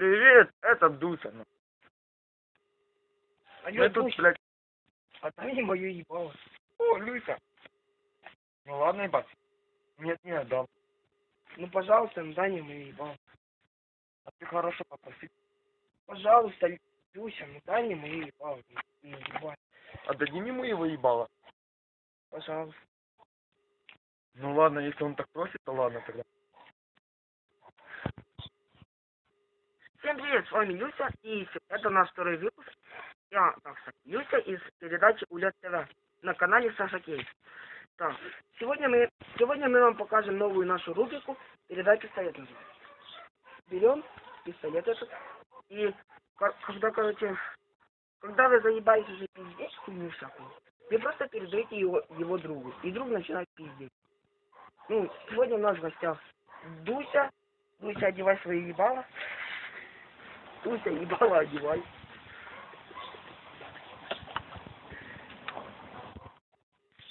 Привет, это Дуся. ну. А Мы тут, блядь, Отдай мою ебало. о, Люся. Ну ладно, ебать. Нет, не отдам. Ну, пожалуйста, ну дай мне мою ебало. А ты хорошо попроси. Пожалуйста, Люся, ну дай мне мою ебало. Ну, ебать. Отдадим ему его ебало. Пожалуйста. Ну ладно, если он так просит, то ладно тогда. Всем привет, с вами Люся, и это наш второй выпуск. Я, так сказать, Люся из передачи Улет ТВ на канале Саша Кейс. Так, сегодня мы, сегодня мы вам покажем новую нашу рубрику «Передай пистолет». Берем пистолет этот, и ко- когда, короче, когда вы заебаете уже пиздеть хуйню всякую, вы просто передаете его, его другу, и друг начинает пиздеть. Ну, сегодня у нас в гостях Дуся. Дуся, одевай свои ебала. Дуся, ебало одевай.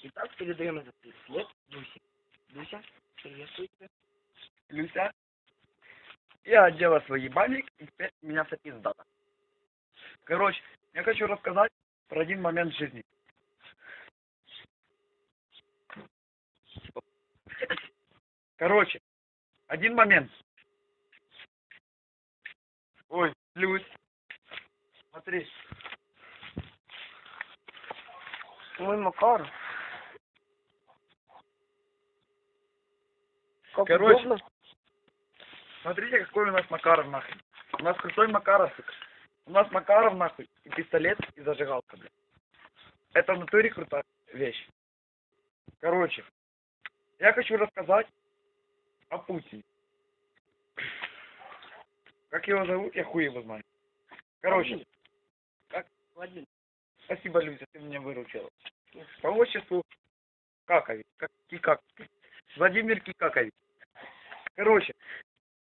Итак, передаем этот след Дусе. Дуся, приветствую тебя. Люся, я одела свой ебальник, и теперь меня вся пиздата. Короче, я хочу рассказать про один момент жизни. Короче, один момент. Ой, Люсь, смотри, Мой Макар. Как Короче. удобно. смотрите, какой у нас Макаров нахуй. У нас крутой Макаров. У нас Макаров нахуй, и пистолет, и зажигалка, блядь. Это в натуре крутая вещь. Короче, я хочу рассказать о Путине. Как его зовут, я хуй его знаю. Короче, Владимир. спасибо, Люся, ты меня выручила. По отчеству Какович. Как, Кикак. Владимир Кикакович. Короче,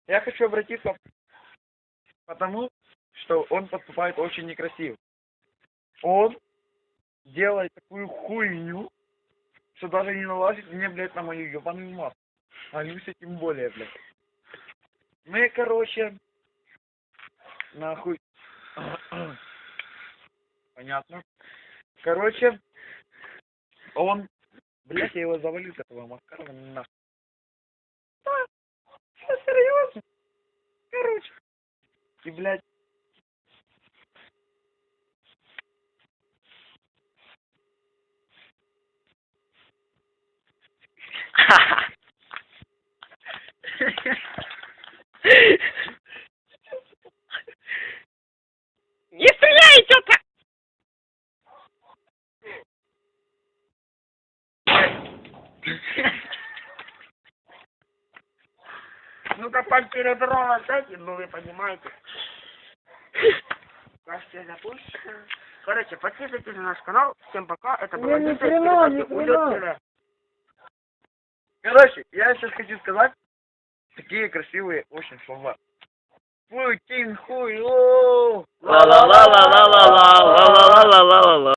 я хочу обратиться потому, что он поступает очень некрасиво. Он делает такую хуйню, что даже не налазит мне, блядь, на мою ебаную маску. А Люся тем более, блядь. Мы, короче, нахуй. Понятно. Короче, он, блядь, я его завалил, этого Маскарова, нахуй. Да, всё серьезно. Короче. И, блядь, Не Ну-ка, с этим, ну вы понимаете. Кажется, я запустил. Короче, подписывайтесь на наш канал. Всем пока. Это была Не, хрена. Короче, я сейчас хочу сказать такие красивые очень слова. Путин хуй, о La la la la la la la la la la la la la